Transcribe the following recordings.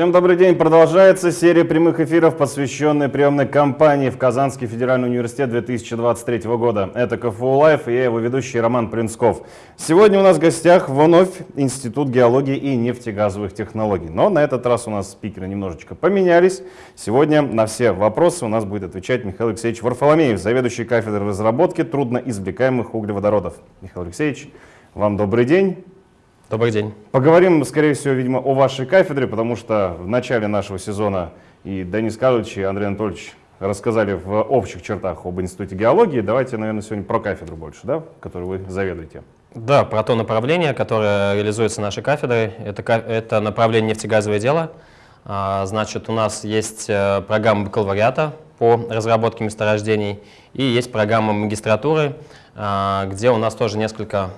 Всем добрый день. Продолжается серия прямых эфиров, посвященная приемной кампании в Казанский федеральный университет 2023 года. Это КФУ Live и я его ведущий Роман Принсков. Сегодня у нас в гостях вновь Институт геологии и нефтегазовых технологий. Но на этот раз у нас спикеры немножечко поменялись. Сегодня на все вопросы у нас будет отвечать Михаил Алексеевич Варфоломеев, заведующий кафедрой разработки трудноизвлекаемых углеводородов. Михаил Алексеевич, вам добрый день. Добрый день. Поговорим, скорее всего, видимо, о вашей кафедре, потому что в начале нашего сезона и Денис Карлович, и Андрей Анатольевич рассказали в общих чертах об Институте геологии. Давайте, наверное, сегодня про кафедру больше, да, которую вы заведуете. Да, про то направление, которое реализуется нашей кафедрой. Это, это направление нефтегазовое дело. А, значит, у нас есть э, программа бакалавриата по разработке месторождений и есть программа магистратуры, а, где у нас тоже несколько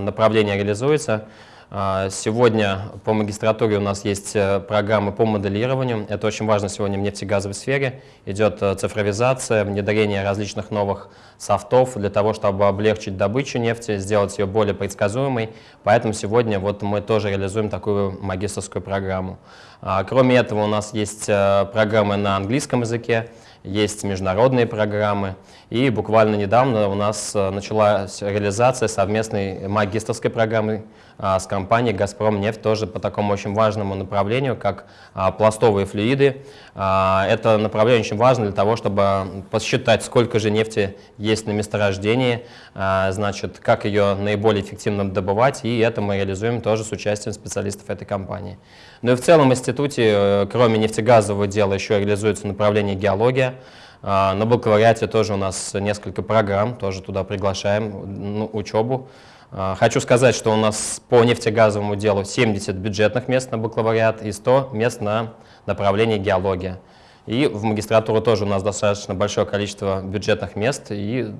направлений реализуется. А, сегодня по магистратуре у нас есть э, программы по моделированию. Это очень важно сегодня в нефтегазовой сфере. Идет э, цифровизация, внедрение различных новых софтов для того, чтобы облегчить добычу нефти, сделать ее более предсказуемой. Поэтому сегодня вот мы тоже реализуем такую магистрскую программу. А, кроме этого у нас есть э, программы на английском языке есть международные программы. И буквально недавно у нас э, началась реализация совместной магистрской программы а, с компанией «Газпром нефть», тоже по такому очень важному направлению, как а, пластовые флюиды. А, это направление очень важно для того, чтобы посчитать, сколько же нефти есть на месторождении, значит, как ее наиболее эффективно добывать, и это мы реализуем тоже с участием специалистов этой компании. Ну и в целом в институте, э, кроме нефтегазового дела, еще реализуется направление геология. А, на бакалавриате тоже у нас несколько программ, тоже туда приглашаем ну, учебу. А, хочу сказать, что у нас по нефтегазовому делу 70 бюджетных мест на бакалавриат и 100 мест на направление геология. И в магистратуру тоже у нас достаточно большое количество бюджетных мест, и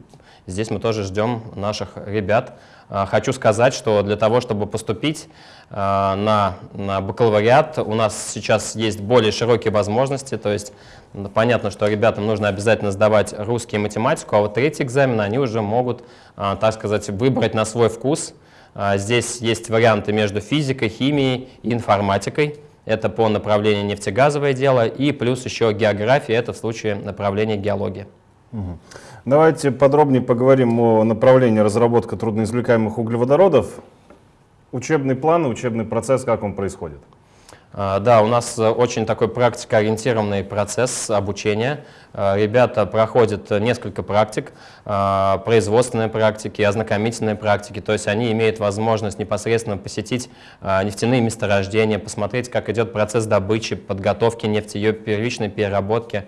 здесь мы тоже ждем наших ребят. А, хочу сказать, что для того, чтобы поступить а, на, на бакалавриат, у нас сейчас есть более широкие возможности, то есть понятно, что ребятам нужно обязательно сдавать русский и математику, а вот третий экзамен они уже могут, а, так сказать, выбрать на свой вкус. Здесь есть варианты между физикой, химией и информатикой. Это по направлению нефтегазовое дело, и плюс еще география, это в случае направления геология. Угу. Давайте подробнее поговорим о направлении разработка трудноизвлекаемых углеводородов. Учебный план, учебный процесс, как он происходит? А, да, у нас очень такой практикоориентированный процесс обучения. А, ребята проходят несколько практик, а, производственные практики, ознакомительные практики, то есть они имеют возможность непосредственно посетить нефтяные месторождения, посмотреть, как идет процесс добычи, подготовки нефти, ее первичной переработки,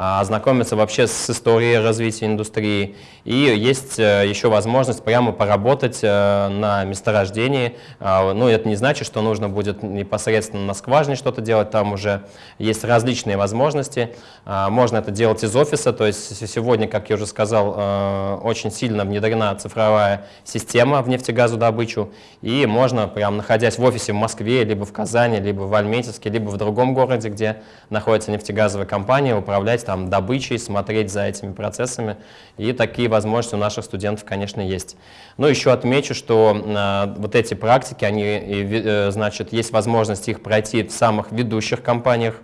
ознакомиться вообще с историей развития индустрии. И есть э, еще возможность прямо поработать э, на месторождении. А, ну, это не значит, что нужно будет непосредственно на скважине что-то делать, там уже есть различные возможности. А, можно это делать из офиса, то есть сегодня, как я уже сказал, э, очень сильно внедрена цифровая система в нефтегазодобычу, и можно, прям находясь в офисе в Москве, либо в Казани, либо в Альметьевске, либо в другом городе, где находится нефтегазовая компания, управлять там добычей, смотреть за этими процессами. И такие возможности у наших студентов, конечно, есть. Но еще отмечу, что э, вот эти практики, они, э, значит, есть возможность их пройти в самых ведущих компаниях,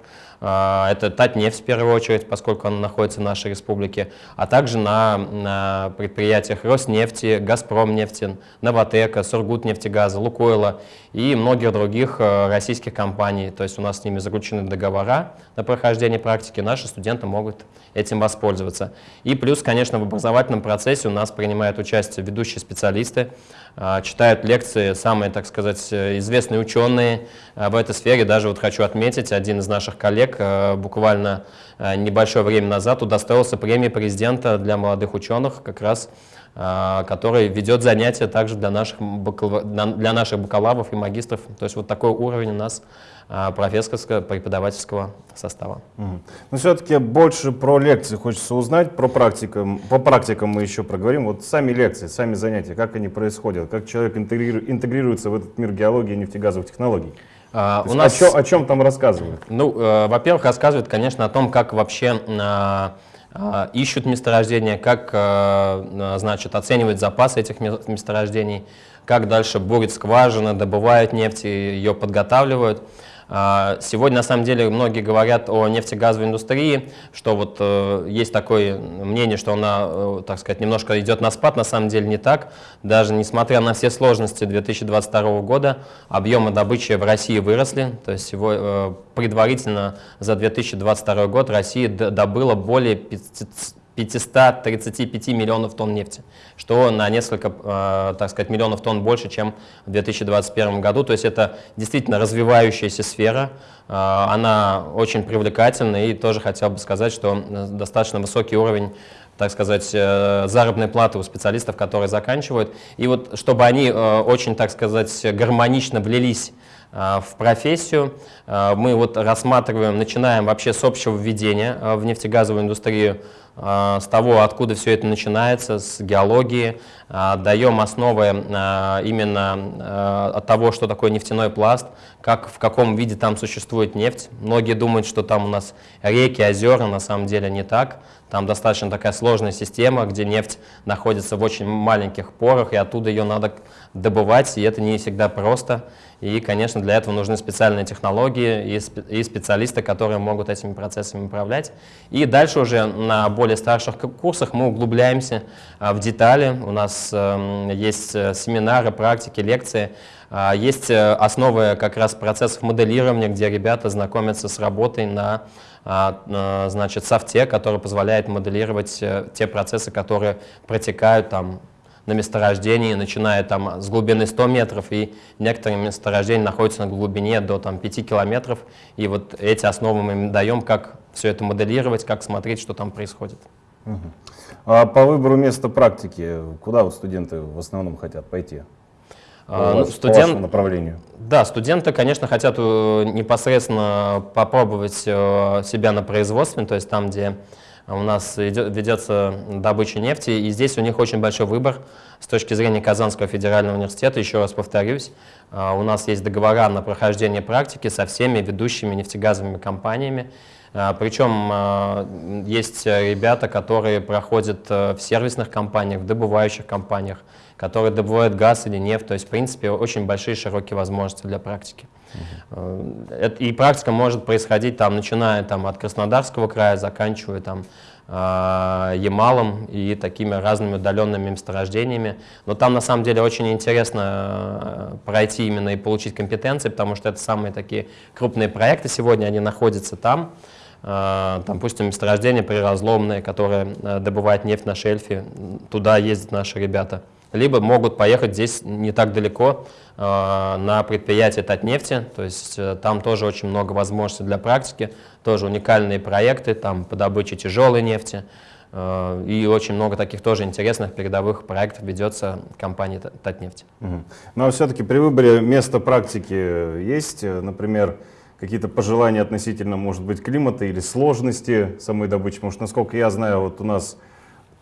это Татнефть в первую очередь, поскольку она находится в нашей республике, а также на, на предприятиях Роснефти, Газпромнефти, Новотека, Сургутнефтегаза, Лукойла и многих других э, российских компаний. То есть у нас с ними заключены договора на прохождение практики, наши студенты могут этим воспользоваться. И плюс, конечно, в образовательном процессе у нас принимают участие ведущие специалисты, а, читают лекции самые, так сказать, известные ученые а, в этой сфере. Даже вот хочу отметить, один из наших коллег а, буквально небольшое время назад удостоился премии президента для молодых ученых, как раз который ведет занятия также для наших, для наших бакалавров и магистров. То есть вот такой уровень у нас профессорского преподавательского состава. Угу. Но все-таки больше про лекции хочется узнать, про практикам. По практикам мы еще проговорим. Вот сами лекции, сами занятия, как они происходят, как человек интегрируется в этот мир геологии и нефтегазовых технологий. А, у нас... о, чем, о чем там рассказывают? Ну, э, во-первых, рассказывают, конечно, о том, как вообще э, э, ищут месторождения, как, э, значит, оценивают запасы этих месторождений, как дальше бурят скважины, добывают нефть, ее подготавливают. А, сегодня, на самом деле, многие говорят о нефтегазовой индустрии, что вот э, есть такое мнение, что она, э, так сказать, немножко идет на спад, на самом деле не так. Даже несмотря на все сложности 2022 года, объемы добычи в России выросли, то есть э, предварительно за 2022 год Россия добыла более 500 535 миллионов тонн нефти, что на несколько, э, так сказать, миллионов тонн больше, чем в 2021 году. То есть это действительно развивающаяся сфера, э, она очень привлекательна, и тоже хотел бы сказать, что достаточно высокий уровень так сказать, э, заработной платы у специалистов, которые заканчивают. И вот чтобы они очень, так сказать, гармонично влились в профессию. Мы вот рассматриваем, начинаем вообще с общего введения в нефтегазовую индустрию с того, откуда все это начинается, с геологии, даем основы именно от того, что такое нефтяной пласт, как, в каком виде там существует нефть. Многие думают, что там у нас реки, озера, на самом деле не так. Там достаточно такая сложная система, где нефть находится в очень маленьких порах, и оттуда ее надо добывать, и это не всегда просто. И, конечно, для этого нужны специальные технологии и специалисты, которые могут этими процессами управлять. И дальше уже на более старших курсах мы углубляемся а, в детали. У нас эм, есть э, семинары, практики, лекции. А, есть э, основы как раз процессов моделирования, где ребята знакомятся с работой на а, значит, софте, который позволяет моделировать э, те процессы, которые протекают там на месторождении, начиная там с глубины 100 метров, и некоторые месторождения находятся на глубине до там, 5 километров. И вот эти основы мы им даем, как все это моделировать, как смотреть, что там происходит. Угу. А по выбору места практики, куда вот студенты в основном хотят пойти? А, ну, студент... направлению. Да, студенты, конечно, хотят э, непосредственно попробовать э, себя на производстве, то есть там, где у нас идет, ведется добыча нефти, и здесь у них очень большой выбор с точки зрения Казанского федерального университета. Еще раз повторюсь, а, у нас есть договора на прохождение практики со всеми ведущими нефтегазовыми компаниями. Причем есть ребята, которые проходят э, в сервисных компаниях, в добывающих компаниях, которые добывают газ или нефть. То есть, в принципе, очень большие широкие возможности для практики. Uh И практика может происходить, там, начиная там, от Краснодарского края, заканчивая там, а, Ямалом и такими разными удаленными месторождениями. Но там на самом деле очень интересно э, пройти именно и получить компетенции, потому что это самые такие крупные проекты сегодня, они находятся там. Э, там, допустим, месторождение приразломное, которое э, добывает нефть на шельфе, туда ездят наши ребята либо могут поехать здесь не так далеко э, на предприятие Татнефти, то есть э, там тоже очень много возможностей для практики, тоже уникальные проекты там по добыче тяжелой нефти, э, и очень много таких тоже интересных передовых проектов ведется компанией Татнефть. Угу. Но все-таки при выборе места практики есть, например, какие-то пожелания относительно, может быть, климата или сложности самой добычи? Потому что, насколько я знаю, вот у нас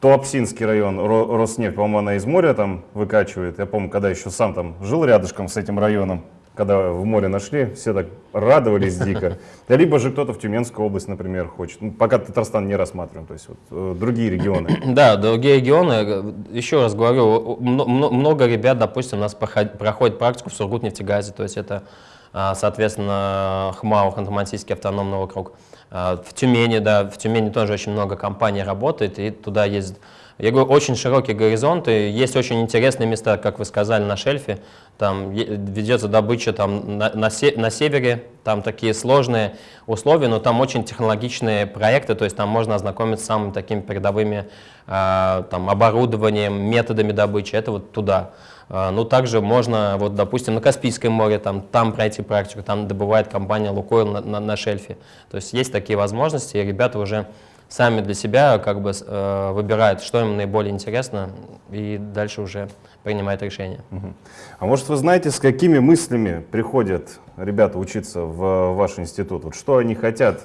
Туапсинский район, Роснефть, по-моему, она из моря там выкачивает. Я помню, когда еще сам там жил рядышком с этим районом, когда в море нашли, все так радовались дико. Либо же кто-то в Тюменскую область, например, хочет. Ну, пока Татарстан не рассматриваем, то есть вот, э, другие регионы. Да, другие регионы. Еще раз говорю, много ребят, допустим, у нас проходит практику в Сургут-нефтегазе, то есть это, а, соответственно, ХМАО, Ханты-Мансийский автономный округ. А, в Тюмени, да, в Тюмени тоже очень много компаний работает, и туда ездят. Я говорю, очень широкий горизонт, и есть очень интересные места, как вы сказали, на шельфе. Там ведется добыча там, на, на, се, на севере, там такие сложные условия, но там очень технологичные проекты, то есть там можно ознакомиться с самыми такими передовыми э, там, оборудованием, методами добычи, это вот туда. А, ну, также можно, вот, допустим, на Каспийском море, там, там пройти практику, там добывает компания Лукойл на, на, на шельфе. То есть есть такие возможности, и ребята уже сами для себя как бы э, выбирают, что им наиболее интересно, и дальше уже принимают решение. Угу. А может вы знаете, с какими мыслями приходят ребята учиться в ваш институт? Вот что они хотят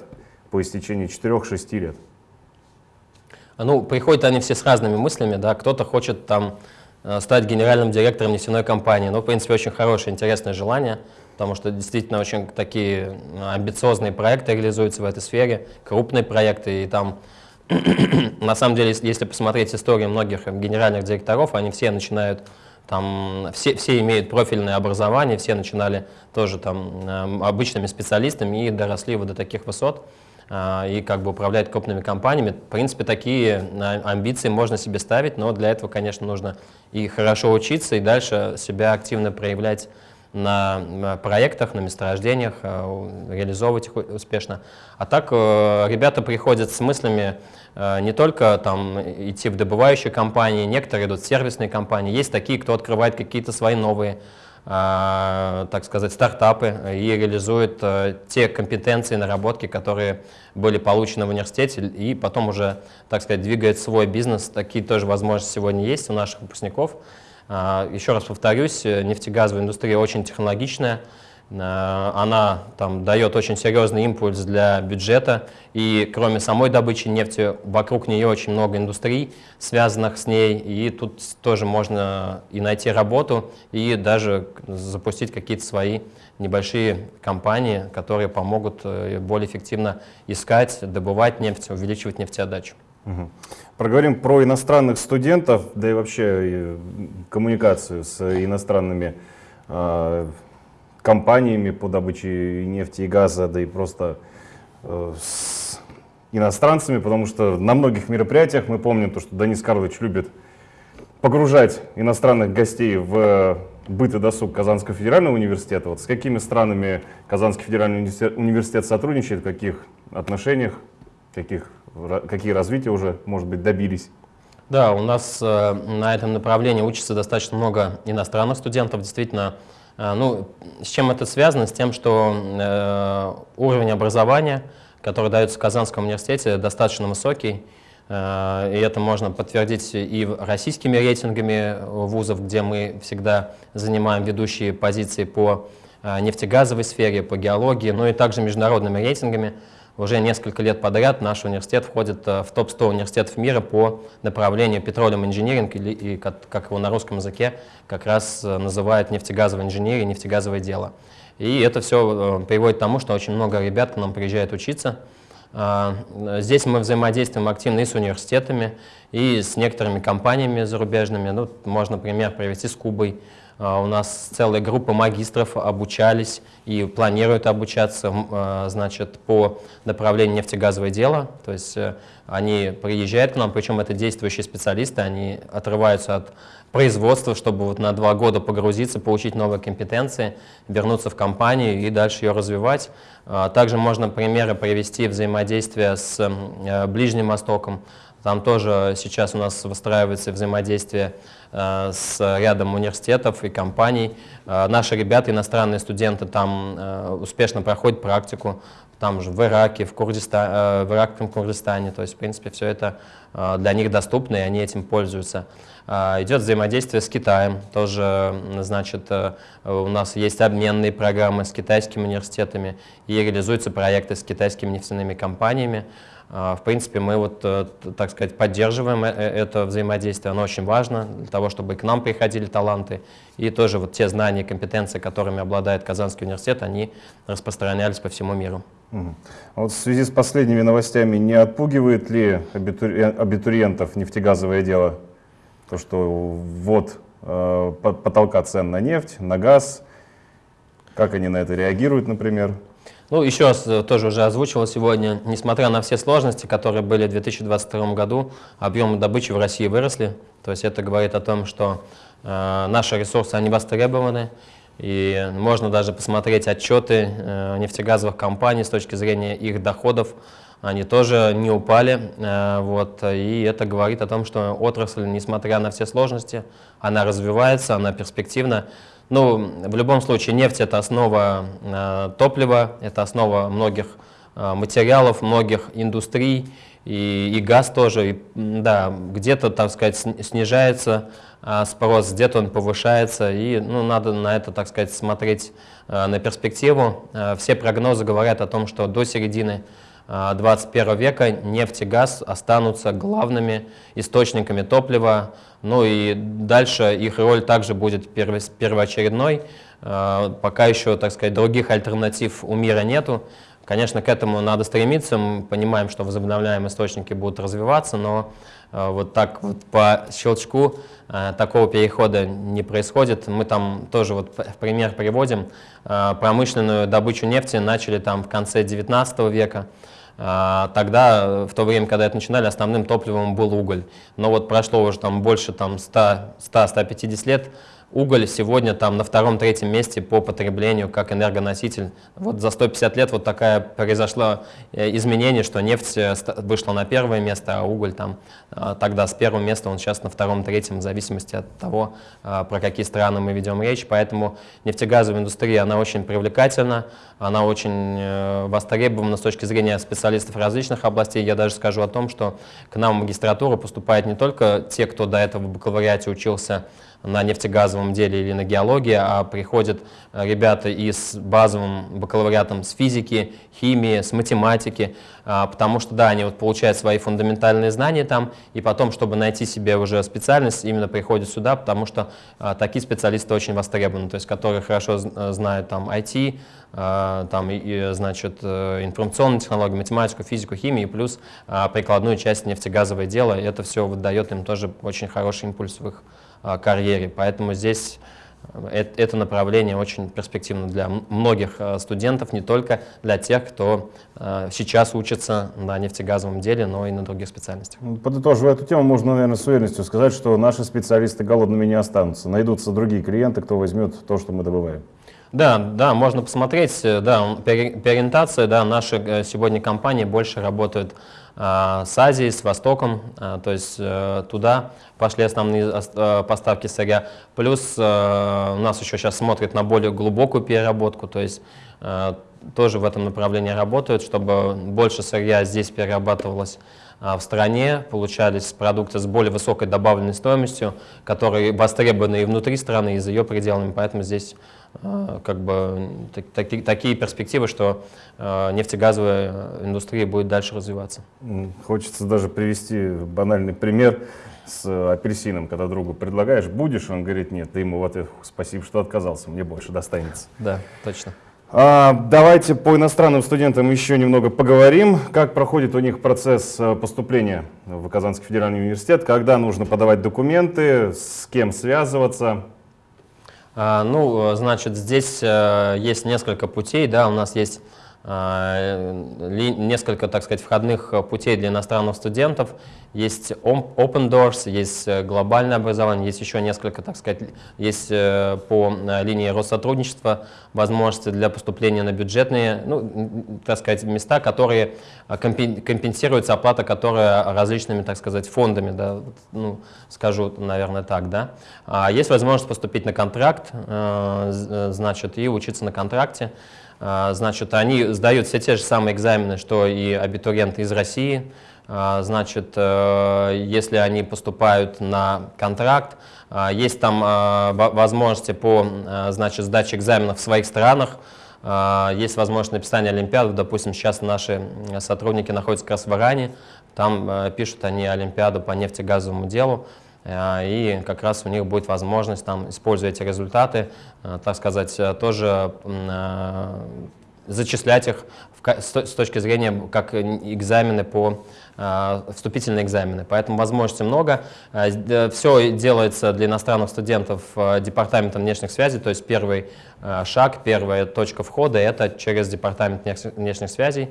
по истечении 4-6 лет? Ну, приходят они все с разными мыслями, да, кто-то хочет там Э, стать генеральным директором нефтяной компании. Ну, в принципе, очень хорошее, интересное желание, потому что действительно очень такие амбициозные проекты реализуются в этой сфере, крупные проекты, и там, на самом деле, если посмотреть историю многих генеральных директоров, они все начинают там все, все имеют профильное образование, все начинали тоже там обычными специалистами и доросли вот до таких высот и как бы управлять крупными компаниями. В принципе, такие амбиции можно себе ставить, но для этого, конечно, нужно и хорошо учиться, и дальше себя активно проявлять на проектах, на месторождениях, э, реализовывать их успешно. А так э, ребята приходят с мыслями э, не только там, идти в добывающие компании, некоторые идут в сервисные компании. Есть такие, кто открывает какие-то свои новые так сказать, стартапы и реализует те компетенции, наработки, которые были получены в университете, и потом уже, так сказать, двигает свой бизнес. Такие тоже возможности сегодня есть у наших выпускников. А, еще раз повторюсь, э, нефтегазовая индустрия очень технологичная, а, она там, дает очень серьезный импульс для бюджета, и кроме самой добычи нефти, вокруг нее очень много индустрий, связанных с ней, и тут тоже можно и найти работу, и даже запустить какие-то свои небольшие компании, которые помогут э, более эффективно искать, добывать нефть, увеличивать нефтеотдачу. Угу. Проговорим про иностранных студентов, да и вообще коммуникацию с иностранными э, компаниями по добыче нефти и газа, да и просто э, с иностранцами, потому что на многих мероприятиях мы помним то, что Денис Карлович любит погружать иностранных гостей в быт и досуг Казанского федерального университета. Вот с какими странами Казанский федеральный университет сотрудничает, в каких отношениях, каких какие развития уже, может быть, добились? Да, у нас э, на этом направлении учится достаточно много иностранных студентов. Действительно, э, ну, с чем это связано? С тем, что э, уровень образования, который дается в Казанском университете, достаточно высокий. Э, и это можно подтвердить и российскими рейтингами вузов, где мы всегда занимаем ведущие позиции по э, нефтегазовой сфере, по геологии, но и также международными рейтингами. Уже несколько лет подряд наш университет входит э, в топ-100 университетов мира по направлению petroleum engineering, или, и, как его на русском языке как раз э, называют нефтегазовая инженерия, нефтегазовое дело. И это все э, приводит к тому, что очень много ребят к нам приезжают учиться. Здесь мы взаимодействуем активно и с университетами, и с некоторыми компаниями зарубежными. Ну, можно пример привести с Кубой. А, у нас целая группа магистров обучались и планируют обучаться а, значит, по направлению нефтегазовое дело. То есть э, они приезжают к нам, причем это действующие специалисты, они отрываются от производства, чтобы вот на два года погрузиться, получить новые компетенции, вернуться в компанию и дальше ее развивать. А, также можно примеры привести взаимодействия с э, Ближним Востоком. Там тоже сейчас у нас выстраивается взаимодействие с рядом университетов и компаний. Э, наши ребята, иностранные студенты, там э, успешно проходят практику, там же в Ираке, в, Курдиста, в Иракском Курдистане. То есть, в принципе, все это для них доступно, и они этим пользуются. Идет взаимодействие с Китаем. Тоже, значит, у нас есть обменные программы с китайскими университетами и реализуются проекты с китайскими нефтяными компаниями. А, в принципе, мы вот, э, так сказать, поддерживаем э, э, это взаимодействие, оно очень важно для того, чтобы к нам приходили таланты, и тоже вот те знания компетенции, которыми обладает Казанский университет, они распространялись по всему миру. Угу. вот в связи с последними новостями, не отпугивает ли абитуриентов нефтегазовое дело? То, что вот потолка цен на нефть, на газ, как они на это реагируют, например? Ну, еще раз э, тоже уже озвучивал сегодня, несмотря на все сложности, которые были в 2022 году, объемы добычи в России выросли. То есть это говорит о том, что э, наши ресурсы, они востребованы. И можно даже посмотреть отчеты э, нефтегазовых компаний с точки зрения их доходов. Они тоже не упали. Э, вот, и это говорит о том, что отрасль, несмотря на все сложности, она развивается, она перспективна. Ну, в любом случае, нефть – это основа э, топлива, это основа многих э, материалов, многих индустрий, и, и газ тоже. И, да, где-то, так сказать, снижается э, спрос, где-то он повышается, и ну, надо на это, так сказать, смотреть э, на перспективу. Э, все прогнозы говорят о том, что до середины 21 века нефть и газ останутся главными источниками топлива, ну и дальше их роль также будет первоочередной, пока еще, так сказать, других альтернатив у мира нету. Конечно, к этому надо стремиться. Мы понимаем, что возобновляемые источники будут развиваться, но э, вот так вот по щелчку такого перехода не происходит. Мы там тоже вот в пример приводим. Промышленную добычу нефти начали там в конце 19 века. Тогда, в то время, когда это начинали, основным топливом был уголь. Но вот прошло уже там больше там 100-150 лет, Уголь сегодня там на втором-третьем месте по потреблению как энергоноситель. Вот за 150 лет вот такая произошло э, изменение, что нефть э, вышла на первое место, а уголь там э, тогда с первого места, он сейчас на втором-третьем, в зависимости от того, про какие страны мы ведем речь. Поэтому нефтегазовая индустрия, она очень привлекательна, она очень востребована с точки зрения специалистов различных областей. Я даже скажу о том, что к нам в магистратуру поступают не только те, кто до этого в бакалавриате учился на нефтегазовом деле или на геологии, а приходят э, ребята и с базовым бакалавриатом с физики, химии, с математики, а, потому что, да, они вот получают свои фундаментальные знания там, и потом, чтобы найти себе уже специальность, именно приходят сюда, потому что а, такие специалисты очень востребованы, то есть которые хорошо э, знают там IT, а, там, и, значит, э, информационные технологии, математику, физику, химию, плюс прикладную часть нефтегазовое дело, это все дает им тоже очень хороший импульс в их карьере. Поэтому здесь э, это направление очень перспективно для многих э, студентов, не только для тех, кто э, сейчас учится на нефтегазовом деле, но и на других специальностях. Ну, подытоживая эту тему, можно, наверное, с уверенностью сказать, что наши специалисты голодными не останутся. Найдутся другие клиенты, кто возьмет то, что мы добываем. Да, да, можно посмотреть, да, переориентация, да, наши сегодня компании больше работают а, с Азией, с Востоком, а, то есть э, туда пошли основные э, поставки сырья. Плюс э, у нас еще сейчас смотрят на более глубокую переработку, то есть тоже в этом направлении работают, чтобы больше сырья здесь перерабатывалось в стране, получались продукты с более высокой добавленной стоимостью, которые востребованы и внутри страны, и за ее пределами, поэтому здесь как бы таки, такие перспективы, что э, нефтегазовая индустрия будет дальше развиваться. Хочется даже привести банальный пример с апельсином, когда другу предлагаешь, будешь, он говорит, нет, ты ему в ответ, спасибо, что отказался, мне больше достанется. Да, точно. А, давайте по иностранным студентам еще немного поговорим. Как проходит у них процесс э, поступления в Казанский федеральный университет, когда нужно подавать документы, с кем связываться, а, ну, значит, здесь э, есть несколько путей, да, у нас есть а, несколько, так сказать, входных путей для иностранных студентов. Есть Open Doors, есть э, глобальное образование, есть еще несколько, так сказать, есть э, по линии Россотрудничества возможности для поступления на бюджетные, ну, так сказать, места, которые компенсируется оплата, которая различными, так сказать, фондами, да, ну, скажу, наверное, так, да. А есть возможность поступить на контракт, значит, и учиться на контракте. А, значит, они сдают все те же самые экзамены, что и абитуриенты из России. А, значит, э, если они поступают на контракт, а, есть там возможности по значит, сдаче экзаменов в своих странах, есть возможность написания олимпиад. Допустим, сейчас наши сотрудники находятся как раз в Иране, там э, пишут они олимпиаду по нефтегазовому делу. Э, и как раз у них будет возможность, там, используя эти результаты, э, так сказать, э, тоже зачислять их с точки зрения как экзамены по вступительные экзамены. Поэтому возможностей много. Все делается для иностранных студентов Департаментом внешних связей, то есть первый шаг, первая точка входа – это через Департамент внешних связей.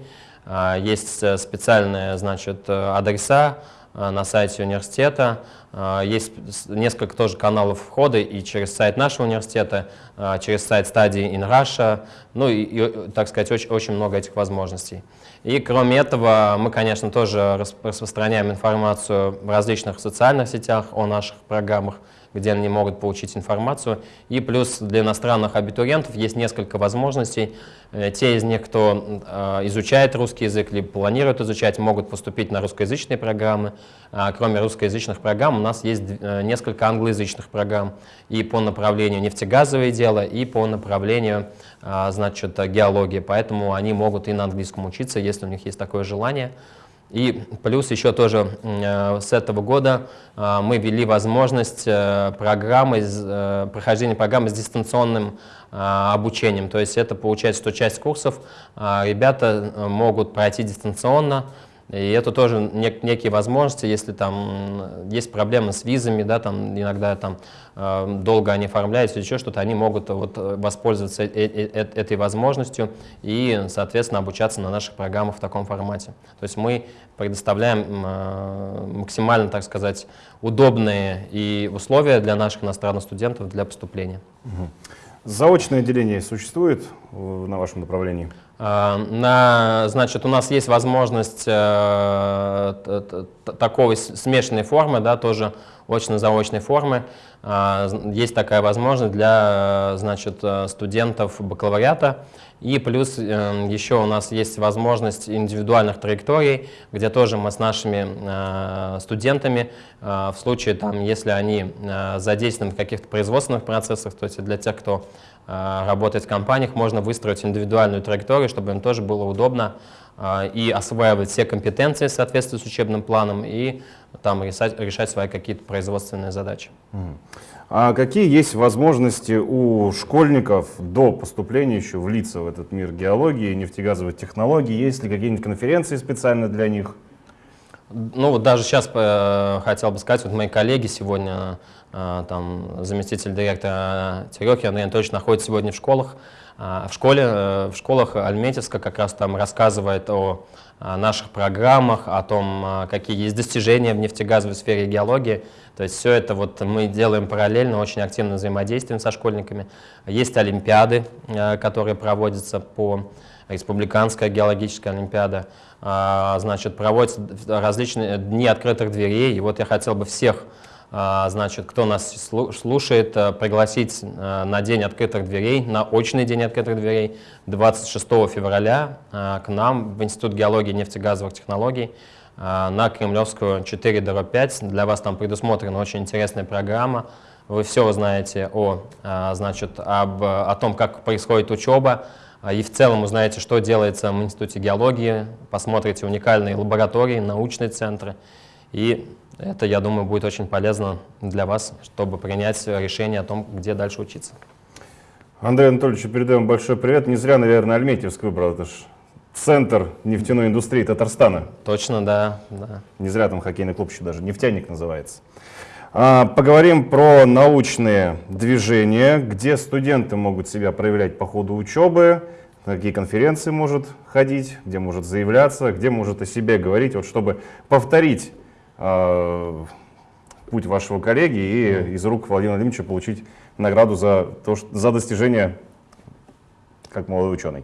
Есть специальные значит, адреса, на сайте университета. Э, есть несколько тоже каналов входа и через сайт нашего университета, э, через сайт стадии in Russia, ну и, и так сказать, очень, очень много этих возможностей. И кроме этого, мы, конечно, тоже распространяем информацию в различных социальных сетях о наших программах, где они могут получить информацию. И плюс для иностранных абитуриентов есть несколько возможностей. Э, те из них, кто э, изучает русский язык, либо планирует изучать, могут поступить на русскоязычные программы. А кроме русскоязычных программ у нас есть э, несколько англоязычных программ и по направлению нефтегазовое дело, и по направлению значит, геологии. Поэтому они могут и на английском учиться, если у них есть такое желание. И плюс еще тоже с этого года мы ввели возможность программы, прохождения программы с дистанционным обучением. То есть это получается, что часть курсов ребята могут пройти дистанционно, и это тоже нек некие возможности, если там есть проблемы с визами, да, там иногда там э, долго они оформляются еще что-то, они могут вот воспользоваться э -э -э этой возможностью и, соответственно, обучаться на наших программах в таком формате. То есть мы предоставляем э, максимально, так сказать, удобные и условия для наших иностранных студентов для поступления. Угу. Заочное отделение существует на вашем направлении? А, на, значит, у нас есть возможность э, такой смешанной формы, да, тоже очно-заочной формы. Э, есть такая возможность для значит, студентов бакалавриата. И плюс э, еще у нас есть возможность индивидуальных траекторий, где тоже мы с нашими э, студентами, э, в случае, там, если они э, задействованы в каких-то производственных процессах, то есть для тех, кто Э, работать в компаниях, можно выстроить индивидуальную траекторию, чтобы им тоже было удобно э, и осваивать все компетенции в соответствии с учебным планом и там решать, решать свои какие-то производственные задачи. А какие есть возможности у школьников до поступления еще влиться в этот мир геологии, нефтегазовых технологий? Есть ли какие-нибудь конференции специально для них? Ну вот даже сейчас э, хотел бы сказать, вот мои коллеги сегодня а, там, заместитель директора Терехи Андрей Анатольевич находится сегодня в школах. А, в, школе, э, в школах Альметьевска как раз там рассказывает о наших программах, о том, какие есть достижения в нефтегазовой сфере геологии. То есть все это вот мы делаем параллельно, очень активно взаимодействуем со школьниками. Есть олимпиады, э, которые проводятся по республиканская геологическая олимпиада. А, значит, проводятся различные дни открытых дверей. И вот я хотел бы всех а, значит, кто нас слушает, э, пригласить э, на день открытых дверей, на очный день открытых дверей 26 февраля э, к нам в Институт геологии и нефтегазовых технологий на Кремлевскую 4 5. Для вас там предусмотрена очень интересная программа. Вы все узнаете о, значит, об, о том, как происходит учеба, и в целом узнаете, что делается в Институте геологии, посмотрите уникальные лаборатории, научные центры и это, я думаю, будет очень полезно для вас, чтобы принять решение о том, где дальше учиться. Андрей Анатольевич, передаем большой привет. Не зря, наверное, Альметьевск выбрал. Это же центр нефтяной индустрии Татарстана. Точно, да, да. Не зря там хоккейный клуб еще даже «Нефтяник» называется. А, поговорим про научные движения, где студенты могут себя проявлять по ходу учебы, на какие конференции может ходить, где может заявляться, где может о себе говорить, вот чтобы повторить э, путь вашего коллеги и из рук Владимира Владимировича получить награду за, то, что, за достижение как молодой ученый.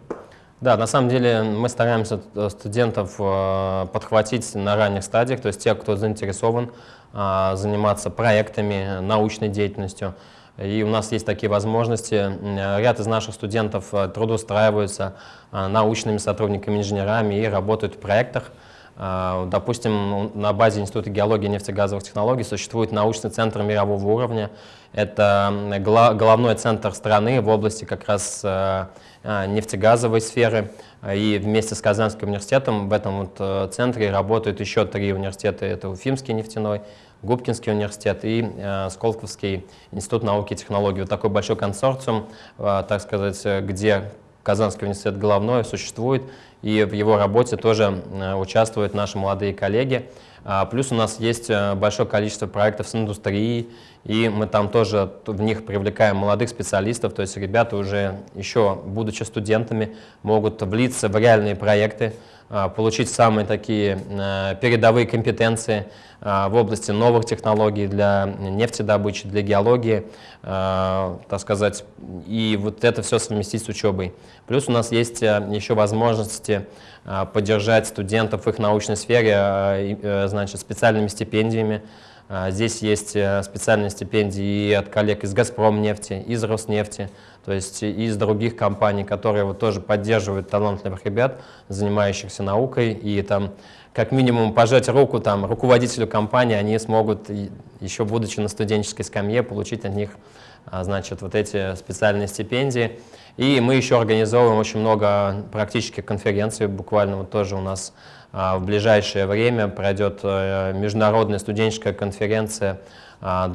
Да, на самом деле мы стараемся э, студентов э, подхватить на ранних стадиях, то есть тех, кто заинтересован э, заниматься проектами, научной деятельностью. И у нас есть такие возможности. Ряд из наших студентов трудоустраиваются научными сотрудниками, инженерами и работают в проектах. А, допустим, на базе Института геологии и нефтегазовых технологий существует научный центр мирового уровня. Это головной центр страны в области как раз э, э, нефтегазовой сферы. И вместе с Казанским университетом в этом вот э, центре работают еще три университета. Это Уфимский нефтяной, Губкинский университет и Сколковский институт науки и технологий. Вот такой большой консорциум, так сказать, где Казанский университет головной существует, и в его работе тоже э, участвуют наши молодые коллеги. А, плюс у нас есть э, большое количество проектов с индустрией, и мы там тоже в них привлекаем молодых специалистов, то есть ребята уже еще, будучи студентами, могут влиться в реальные проекты, получить самые такие э, передовые компетенции а, в области новых технологий для нефтедобычи, для геологии, а, так сказать, и вот это все совместить с учебой. Плюс у нас есть э, еще возможности поддержать студентов в их научной сфере э, значит, специальными стипендиями, а, здесь есть специальные стипендии и от коллег из «Газпромнефти», из «Роснефти», то есть из других компаний, которые вот тоже поддерживают талантливых ребят, занимающихся наукой, и там как минимум пожать руку там, руководителю компании, они смогут, еще будучи на студенческой скамье, получить от них а, значит, вот эти специальные стипендии. И мы еще организовываем очень много практических конференций, буквально вот тоже у нас в ближайшее время пройдет международная студенческая конференция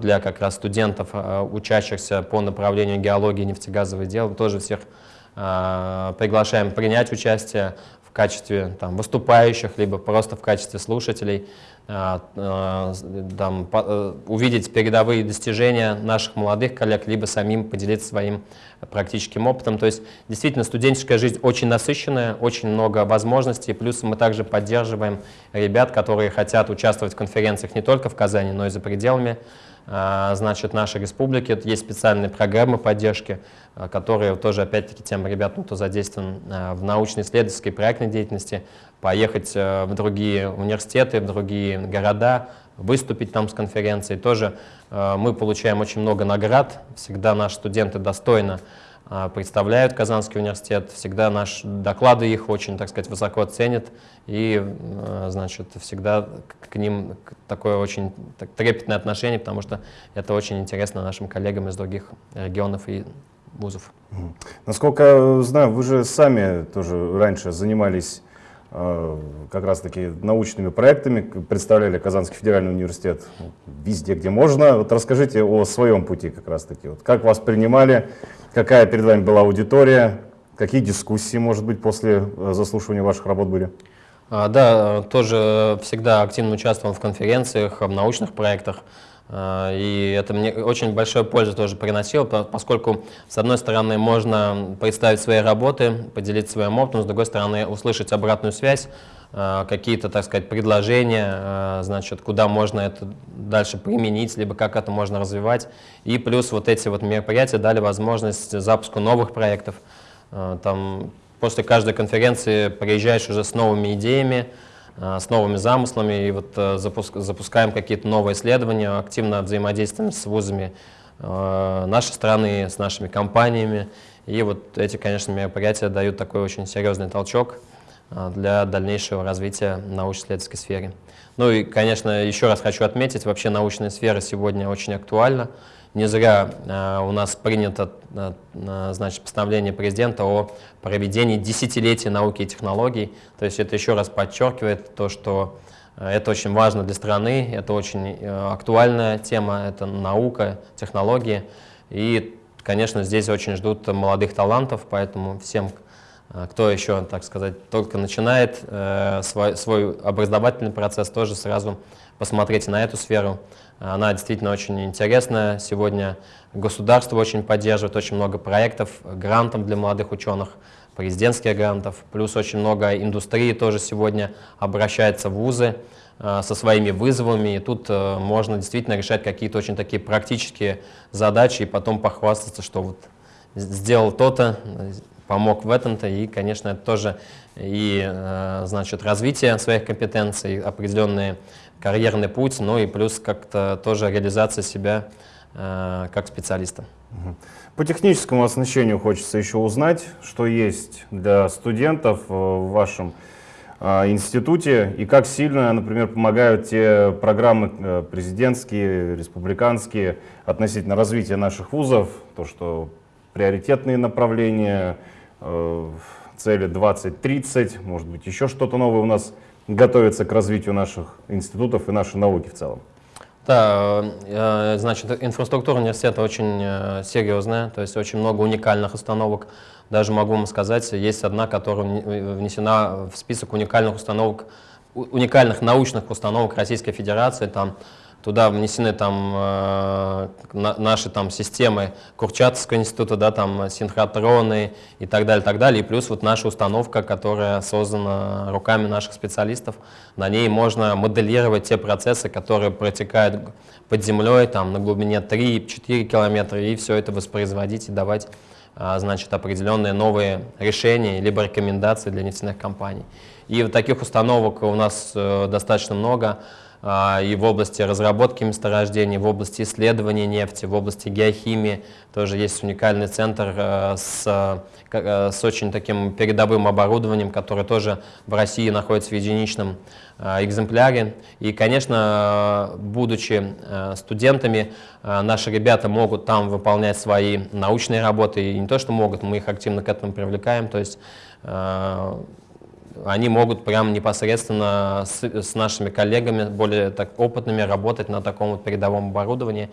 для как раз студентов, учащихся по направлению геологии и нефтегазовых дел. Тоже всех приглашаем принять участие в качестве там, выступающих, либо просто в качестве слушателей. А, а, там, э, увидеть передовые достижения наших молодых коллег, либо самим поделиться своим практическим опытом. То есть действительно студенческая жизнь очень насыщенная, очень много возможностей, плюс мы также поддерживаем ребят, которые хотят участвовать в конференциях не только в Казани, но и за пределами значит, нашей республики. Есть специальные программы поддержки, которые тоже, опять-таки, тем ребятам, кто задействован в научно-исследовательской проектной деятельности, поехать в другие университеты, в другие города, выступить там с конференцией. Тоже мы получаем очень много наград, всегда наши студенты достойно представляют Казанский университет, всегда наши доклады их очень, так сказать, высоко ценят, и, значит, всегда к ним такое очень трепетное отношение, потому что это очень интересно нашим коллегам из других регионов и вузов. Насколько знаю, вы же сами тоже раньше занимались Э, как раз-таки научными проектами, представляли Казанский федеральный университет везде, где можно. Вот расскажите о своем пути как раз-таки. Вот как вас принимали, какая перед вами была аудитория, какие дискуссии, может быть, после э, заслушивания ваших работ были? А, да, тоже всегда активно участвовал в конференциях, в научных проектах. А, и это мне очень большую пользу тоже приносило, поскольку, с одной стороны, можно представить свои работы, поделиться своим опытом, с другой стороны, услышать обратную связь, а, какие-то, так сказать, предложения, а, значит, куда можно это дальше применить, либо как это можно развивать. И плюс вот эти вот мероприятия дали возможность запуску новых проектов. Там, после каждой конференции приезжаешь уже с новыми идеями, с новыми замыслами и вот э, запускаем какие-то новые исследования, активно взаимодействуем с вузами э, нашей страны, с нашими компаниями. И вот эти, конечно, мероприятия дают такой очень серьезный толчок для дальнейшего развития научно-исследовательской сферы. Ну и, конечно, еще раз хочу отметить, вообще научная сфера сегодня очень актуальна. Не зря э, у нас принято э, э, значит, постановление президента о проведении десятилетия науки и технологий. То есть это еще раз подчеркивает то, что это очень важно для страны, это очень актуальная тема, это наука, технологии. И, конечно, здесь очень ждут молодых талантов, поэтому всем, кто еще, так сказать, только начинает свой, свой образовательный процесс, тоже сразу посмотрите на эту сферу. Она действительно очень интересная. Сегодня государство очень поддерживает, очень много проектов, грантов для молодых ученых, президентских грантов, плюс очень много индустрии тоже сегодня обращается в вузы э, со своими вызовами, и тут э, можно действительно решать какие-то очень такие практические задачи и потом похвастаться, что вот сделал то-то, помог в этом-то, и, конечно, это тоже и, э, значит, развитие своих компетенций, определенные карьерный путь, ну и плюс как-то тоже реализация себя э, как специалиста. По техническому оснащению хочется еще узнать, что есть для студентов э, в вашем э, институте и как сильно, например, помогают те программы э, президентские, республиканские относительно развития наших вузов, то, что приоритетные направления, э, цели 2030, может быть, еще что-то новое у нас готовится к развитию наших институтов и нашей науки в целом? Да, э, значит, инфраструктура университета очень э, серьезная, то есть очень много уникальных установок. Даже могу вам сказать, есть одна, которая внесена в список уникальных установок, уникальных научных установок Российской Федерации. Там Туда внесены там э, наши там системы Курчатовского института, да, там синхротроны и так далее, так далее. И плюс вот наша установка, которая создана руками наших специалистов, на ней можно моделировать те процессы, которые протекают под землей там на глубине 3-4 километра, и все это воспроизводить и давать э, значит, определенные новые решения либо рекомендации для нефтяных компаний. И вот таких установок у нас э, достаточно много. А, и в области разработки месторождений, в области исследования нефти, в области геохимии. Тоже есть уникальный центр э, с, э, с очень таким передовым оборудованием, которое тоже в России находится в единичном э, экземпляре. И, конечно, будучи студентами, наши ребята могут там выполнять свои научные работы. И не то, что могут, мы их активно к этому привлекаем. То есть они могут прям непосредственно с, с нашими коллегами, более так, опытными, работать на таком вот передовом оборудовании.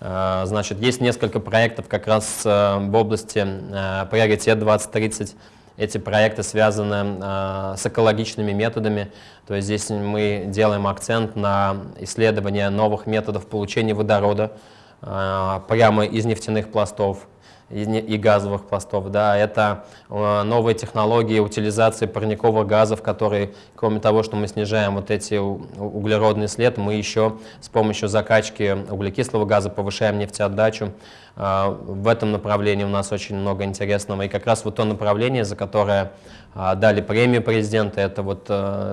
Э, значит, есть несколько проектов как раз э, в области э, приоритет 2030. Эти проекты связаны с экологичными методами, то есть здесь мы делаем акцент на исследование новых методов получения водорода прямо из нефтяных пластов и газовых пластов. Да, это э, новые технологии утилизации парниковых газов, которые, кроме того, что мы снижаем вот эти углеродный след, мы еще с помощью закачки углекислого газа повышаем нефтеотдачу. Э, в этом направлении у нас очень много интересного. И как раз вот то направление, за которое э, дали премию президента, это вот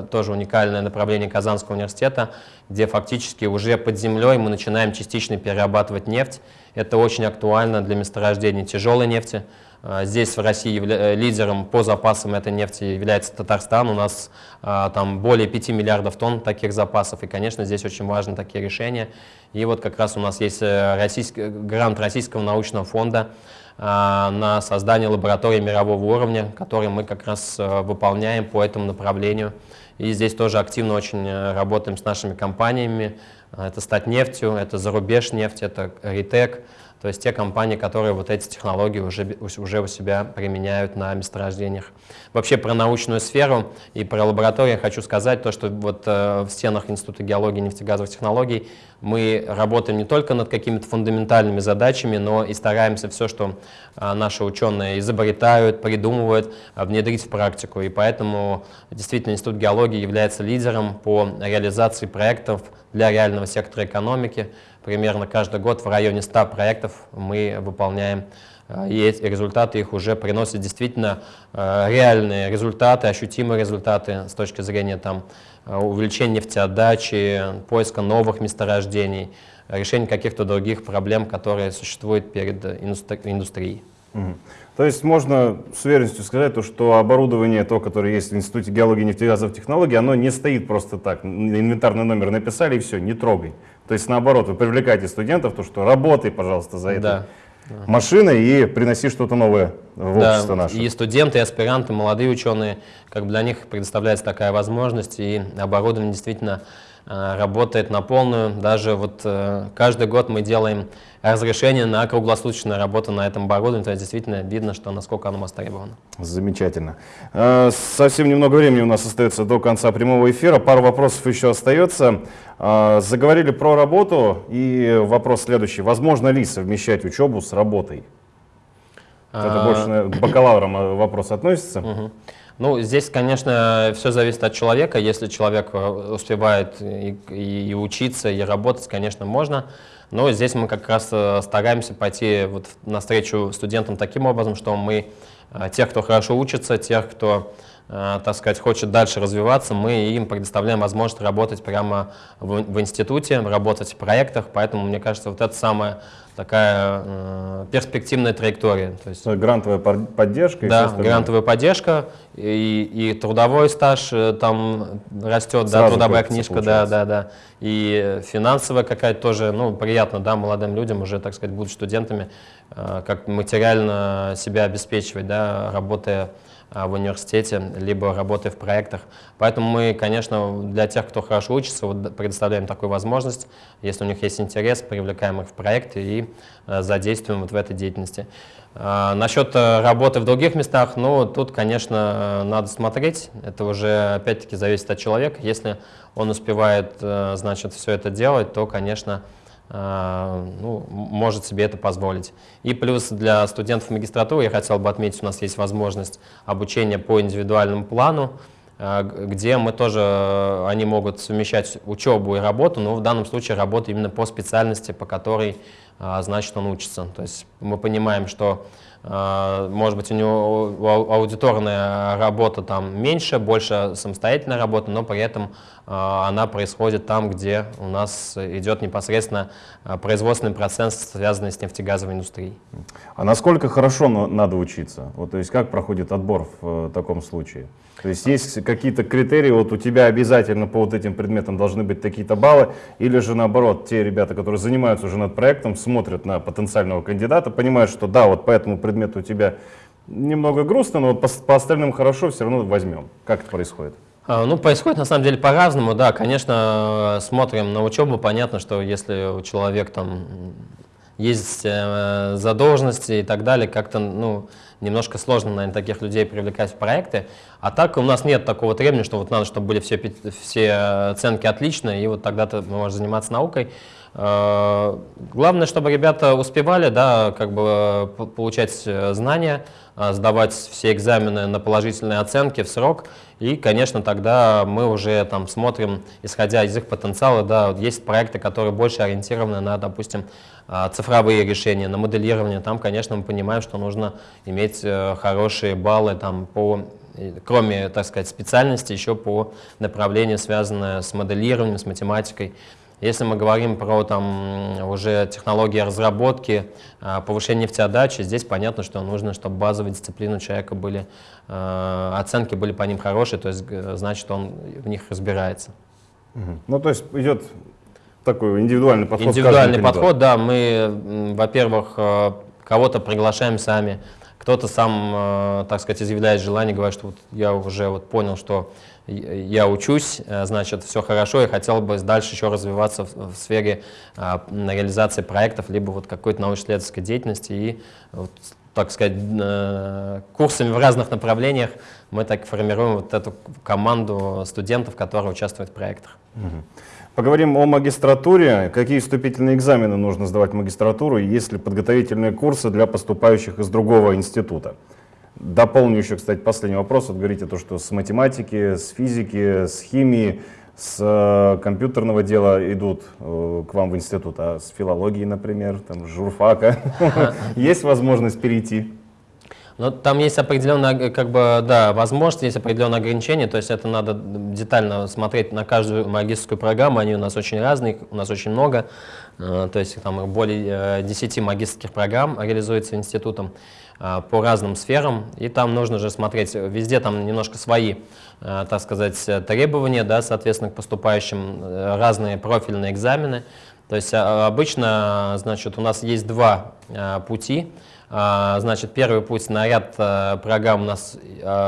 тоже уникальное направление Казанского университета, где фактически уже под землей мы начинаем частично перерабатывать нефть. Это очень актуально для месторождений тяжелой нефти. А, здесь в России э, лидером по запасам этой нефти является Татарстан. У нас а, там более 5 миллиардов тонн таких запасов. И, конечно, здесь очень важны такие решения. И вот как раз у нас есть э, российский, грант Российского научного фонда а, на создание лаборатории мирового уровня, который мы как раз э, выполняем по этому направлению. И здесь тоже активно очень работаем с нашими компаниями, это стать нефтью, это зарубеж нефть, это ритек, то есть те компании, которые вот эти технологии уже, уже у себя применяют на месторождениях. Вообще про научную сферу и про лабораторию хочу сказать, то, что вот э, в стенах Института геологии и нефтегазовых технологий мы работаем не только над какими-то фундаментальными задачами, но и стараемся все, что э, наши ученые изобретают, придумывают, э, внедрить в практику. И поэтому действительно Институт геологии является лидером по реализации проектов для реального сектора экономики. Примерно каждый год в районе 100 проектов мы выполняем э, и результаты их уже приносят действительно э, реальные результаты, ощутимые результаты с точки зрения там, э, увеличения нефтеотдачи, поиска новых месторождений, решения каких-то других проблем, которые существуют перед индустрией. Угу. То есть можно с уверенностью сказать, то, что оборудование, то, которое есть в Институте геологии и нефтегазовых технологий, оно не стоит просто так. Инвентарный номер написали и все, не трогай. То есть наоборот, вы привлекаете студентов, то, что работай, пожалуйста, за это. Да. машиной и приноси что-то новое в да, общество наше. И студенты, и аспиранты, молодые ученые, как бы для них предоставляется такая возможность, и оборудование действительно работает на полную. Даже вот э, каждый год мы делаем разрешение на круглосуточную работу на этом оборудовании, то есть действительно видно, что насколько оно востребовано. Замечательно. Э, совсем немного времени у нас остается до конца прямого эфира, пару вопросов еще остается. Заговорили про работу, и вопрос следующий. Возможно ли совмещать учебу с работой? Это больше к бакалаврам вопрос относится. Ну, здесь, конечно, все зависит от человека. Если человек э, успевает и, и, учиться, и работать, конечно, можно. Но здесь мы как раз э, стараемся пойти вот навстречу студентам таким образом, что мы э, тех, кто хорошо учится, тех, кто так сказать, хочет дальше развиваться, мы им предоставляем возможность работать прямо в институте, работать в проектах, поэтому, мне кажется, вот это самое такая э, перспективная траектория. То есть, грантовая поддержка? Да, грантовая поддержка и, и трудовой стаж э, там растет, да, трудовая книжка, да, да, да. И финансовая какая-то тоже, ну, приятно, да, молодым людям уже, так сказать, будут студентами, э, как материально себя обеспечивать, да, работая в университете, либо работая в проектах. Поэтому мы, конечно, для тех, кто хорошо учится, вот предоставляем такую возможность. Если у них есть интерес, привлекаем их в проекты и э, задействуем вот в этой деятельности. А, насчет э, работы в других местах, ну, тут, конечно, э, надо смотреть. Это уже, опять-таки, зависит от человека. Если он успевает, значит, все это делать, то, конечно, а, ну, может себе это позволить. И плюс для студентов магистратуры я хотел бы отметить, у нас есть возможность обучения по индивидуальному плану, а, где мы тоже, они могут совмещать учебу и работу, но в данном случае работа именно по специальности, по которой, а, значит, он учится. То есть мы понимаем, что а, может быть, у него аудиторная работа там меньше, больше самостоятельная работа, но при этом а, она происходит там, где у нас идет непосредственно а, производственный процесс, связанный с нефтегазовой индустрией. А насколько хорошо надо учиться? Вот, то есть как проходит отбор в э, таком случае? То есть есть какие-то критерии, вот у тебя обязательно по вот этим предметам должны быть такие-то баллы, или же наоборот, те ребята, которые занимаются уже над проектом, смотрят на потенциального кандидата, понимают, что да, вот по этому предмету у тебя немного грустно, но по, по остальным хорошо, все равно возьмем. Как это происходит? А, ну, происходит на самом деле по-разному, да, конечно, смотрим на учебу, понятно, что если у человека там есть э, задолженности и так далее, как-то, ну, немножко сложно, наверное, таких людей привлекать в проекты. А так у нас нет такого требования, что вот надо, чтобы были все, все оценки отличные, и вот тогда ты можешь заниматься наукой. Э, главное, чтобы ребята успевали, да, как бы получать э, знания, э, сдавать все экзамены на положительные оценки в срок. И, конечно, тогда мы уже там смотрим, исходя из их потенциала, да, есть проекты, которые больше ориентированы на, допустим, цифровые решения, на моделирование. Там, конечно, мы понимаем, что нужно иметь хорошие баллы там, по кроме, так сказать, специальности, еще по направлению, связанное с моделированием, с математикой. Если мы говорим про там, уже технологии разработки, а, повышение нефтеотдачи, здесь понятно, что нужно, чтобы базовые дисциплины у человека были, а, оценки были по ним хорошие, то есть значит, он в них разбирается. Ну, то есть идет такой индивидуальный подход. Индивидуальный подход, да. Мы, во-первых, а, кого-то приглашаем сами, кто-то сам, так сказать, изъявляет желание, говорит, что вот я уже вот понял, что я учусь, э, значит, все хорошо, и хотел бы дальше еще развиваться в, в сфере а, реализации проектов, либо вот какой-то научно-исследовательской деятельности, и, вот, так сказать, э, курсами в разных направлениях мы так формируем вот эту команду студентов, которые участвуют в проектах. Поговорим о магистратуре. Какие вступительные экзамены нужно сдавать в магистратуру, есть ли подготовительные курсы для поступающих из другого института? Дополню еще, кстати, последний вопрос. Вот говорите то, что с математики, с физики, с химии, с э, компьютерного дела идут э, к вам в институт, а с филологии, например, там, журфака, есть возможность перейти? Ну, там есть определенная, как бы, да, возможность, есть определенные ограничения, то есть это надо детально смотреть на каждую магистрскую программу, они у нас очень разные, у нас очень много, э, то есть там более 10 магистрских программ реализуется институтом. А, по разным сферам, и там нужно же смотреть, везде там немножко свои, а, так сказать, требования, да, соответственно, к поступающим, э, разные профильные экзамены. То есть обычно, значит, у нас есть два пути. Значит, первый путь на ряд программ у нас,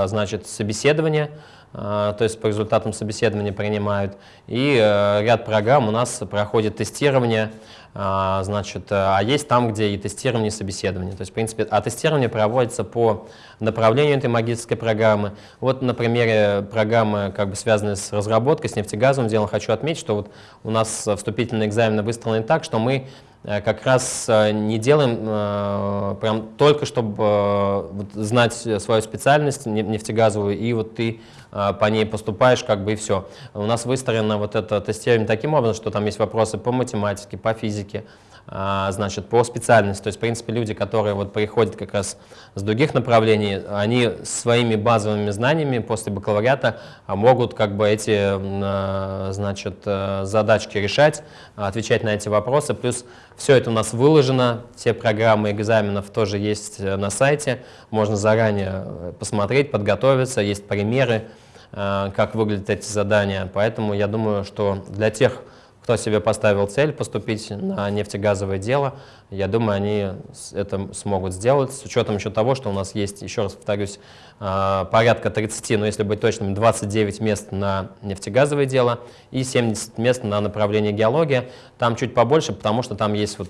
значит, собеседование, то есть по результатам собеседования принимают, и э, ряд программ у нас проходит тестирование, значит, э, а есть там, где и тестирование, и собеседование. То есть, в принципе, а тестирование проводится по направлению этой магистрской программы. Вот на примере программы, как бы связанной с разработкой, с нефтегазовым делом, хочу отметить, что вот у нас вступительные экзамены выстроены так, что мы э, как раз э, не делаем прям только, чтобы знать свою специальность нефтегазовую, и вот ты по ней поступаешь, как бы и все. У нас выстроено вот это тестирование таким образом, что там есть вопросы по математике, по физике, значит, по специальности. То есть, в принципе, люди, которые вот приходят как раз с других направлений, они своими базовыми знаниями после бакалавриата а, могут как бы эти, а, значит, э, задачки решать, отвечать на эти вопросы. Плюс все это у нас выложено, все программы экзаменов тоже есть э, на сайте, можно заранее э, посмотреть, подготовиться, есть примеры, как выглядят эти задания. Поэтому я думаю, что для тех, кто себе поставил цель поступить на нефтегазовое дело, я думаю, они это смогут сделать, с учетом еще того, что у нас есть, еще раз повторюсь, а, порядка 30, но если быть точным, 29 мест на нефтегазовое дело и 70 мест на направление геология. Там чуть побольше, потому что там есть вот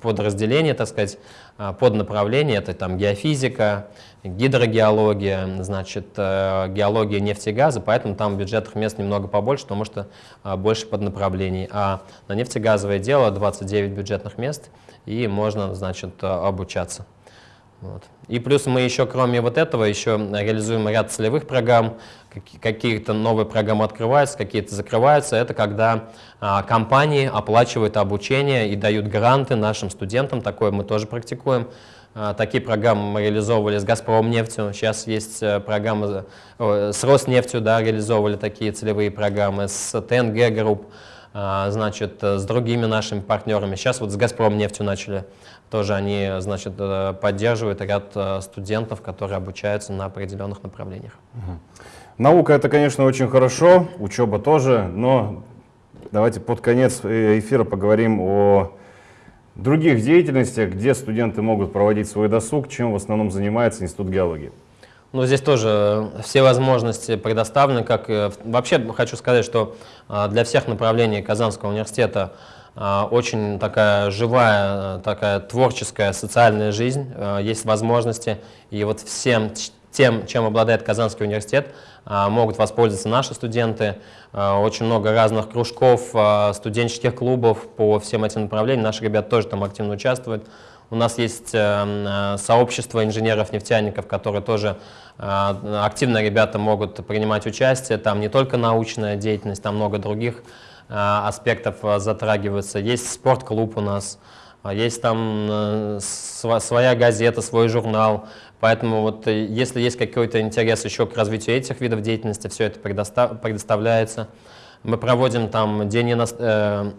подразделение, так сказать, а, под направление, это там геофизика, гидрогеология, значит, э, геология нефти и газа, поэтому там бюджетных мест немного побольше, потому что а, больше под направлений. А на нефтегазовое дело 29 бюджетных мест, и можно, значит, э, обучаться. Вот. И плюс мы еще, кроме вот этого, еще реализуем ряд целевых программ, какие-то новые программы открываются, какие-то закрываются. Это когда а, компании оплачивают обучение и дают гранты нашим студентам, такое мы тоже практикуем. А, такие программы мы реализовывали с «Газпромнефтью», сейчас есть э, программы с «Роснефтью», да, реализовывали такие целевые программы, с ТНГ Групп, а, значит, с другими нашими партнерами. Сейчас вот с «Газпромнефтью» начали, тоже они, значит, э, поддерживают ряд э, студентов, которые обучаются на определенных направлениях. Наука это, конечно, очень хорошо, учеба тоже, но давайте под конец эфира поговорим о других деятельностях, где студенты могут проводить свой досуг, чем в основном занимается Институт геологии? Ну, здесь тоже все возможности предоставлены. Как, вообще хочу сказать, что для всех направлений Казанского университета очень такая живая, такая творческая социальная жизнь, есть возможности. И вот всем тем, чем обладает Казанский университет, а, могут воспользоваться наши студенты. А, очень много разных кружков, а, студенческих клубов по всем этим направлениям. Наши ребята тоже там активно участвуют. У нас есть э, сообщество инженеров-нефтяников, которые тоже активно ребята могут принимать участие. Там не только научная деятельность, там много других аспектов затрагиваются. Есть спортклуб у нас, есть там э, своя газета, свой журнал. Поэтому вот э, если есть какой-то интерес еще к развитию этих видов деятельности, все это предоставляется. Мы проводим там день ино... э,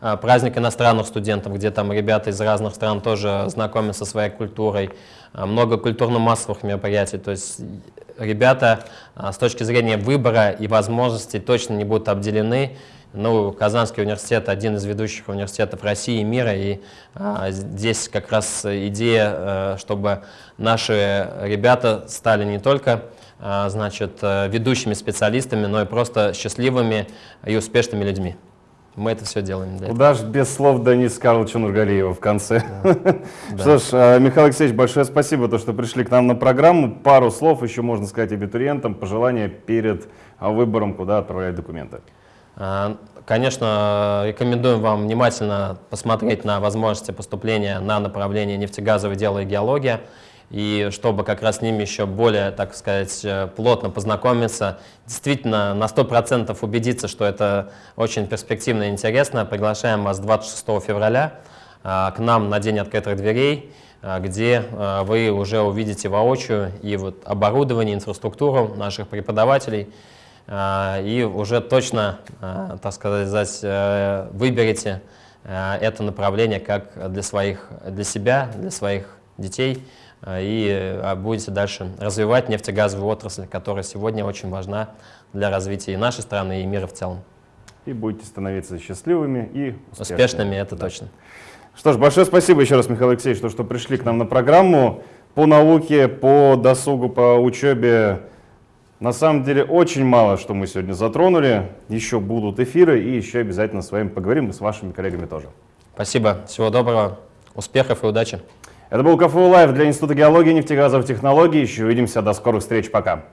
э праздник иностранных студентов, где там ребята из разных стран тоже знакомятся со своей культурой. Э, много культурно-массовых мероприятий. То есть ребята с точки зрения выбора и возможностей точно не будут обделены. Ну, Казанский университет один из ведущих университетов России и мира, и а, здесь как раз идея, а, чтобы наши ребята стали не только а, значит, э, ведущими специалистами, но и просто счастливыми и успешными людьми. Мы это все делаем. Да. Куда же без слов Денис Карловича Нургалиева в конце. Что ж, а, Михаил Алексеевич, большое спасибо, то, что пришли к нам на программу. Пару слов еще можно сказать абитуриентам, пожелания перед выбором, куда отправлять документы. А, конечно, рекомендуем вам внимательно посмотреть на возможности поступления на направление нефтегазовое дело и геология, и чтобы как раз с ними еще более, так сказать, плотно познакомиться, действительно на 100% убедиться, что это очень перспективно и интересно, приглашаем вас 26 февраля а, к нам на День открытых дверей, а, где вы уже увидите воочию и вот оборудование, инфраструктуру наших преподавателей, и уже точно, а, так сказать, э, выберете э, это направление как для, своих, для себя, для своих детей, э, и будете дальше развивать нефтегазовую отрасль, которая сегодня очень важна для развития и нашей страны, и мира в целом. И будете становиться счастливыми и успешными. Успешными, это да. точно. Что ж, большое спасибо еще раз, Михаил Алексеевич, что, что пришли к нам на программу по науке, по досугу, по учебе. На самом деле очень мало, что мы сегодня затронули. Еще будут эфиры и еще обязательно с вами поговорим и с вашими коллегами тоже. Спасибо. Всего доброго. Успехов и удачи. Это был КФУ Лайв для Института геологии и нефтегазовых технологий. Еще увидимся. До скорых встреч. Пока.